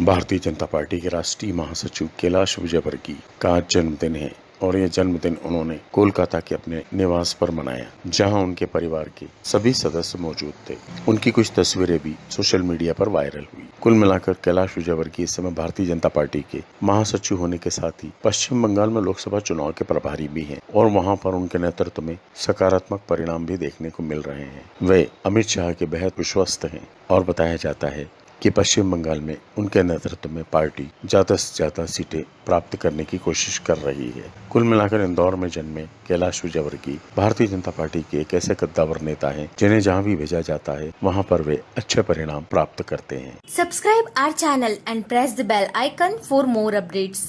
Bharatiya Janata party के राष्ट्रीय महासचिव कैलाश विजयवर्गीय का जन्मदिन है और ये जन्मदिन उन्होंने कोलकाता के अपने निवास पर मनाया, जहाँ उनके परिवार के सभी सदस्य मौजूद थे। उनकी कुछ तस्वीरें भी सोशल मीडिया पर वायरल हुई। कुल मिलाकर कैलाश विजयवर्गीय इस समय भारतीय जनता पार्टी के महासचिव होने के साथ ही पश्चिम बंगाल में लोकसभा चुनाव के प्रभारी भी हैं और वहाँ पर उनके नेतृत्व में सकारात्मक परिणाम भी देखने को मिल रहे हैं। वे अमित शाह के बेहद विश्वस्त हैं और बताया जाता है कि पश्चिम बंगाल में उनके नेतृत्व में पार्टी ज़्यादा से ज़्यादा सीटें प्राप्त करने की कोशिश कर रही है कुल मिलाकर इंदौर में जन्मे कैलाश विजयवर्गीय भारतीय जनता पार्टी के एक ऐसे कद्दावर नेता हैं, जिन्हें जहाँ भी भेजा जाता है, वहाँ पर वे अच्छे परिणाम प्राप्त करते हैं subscribe our channel and press the bell icon for more updates.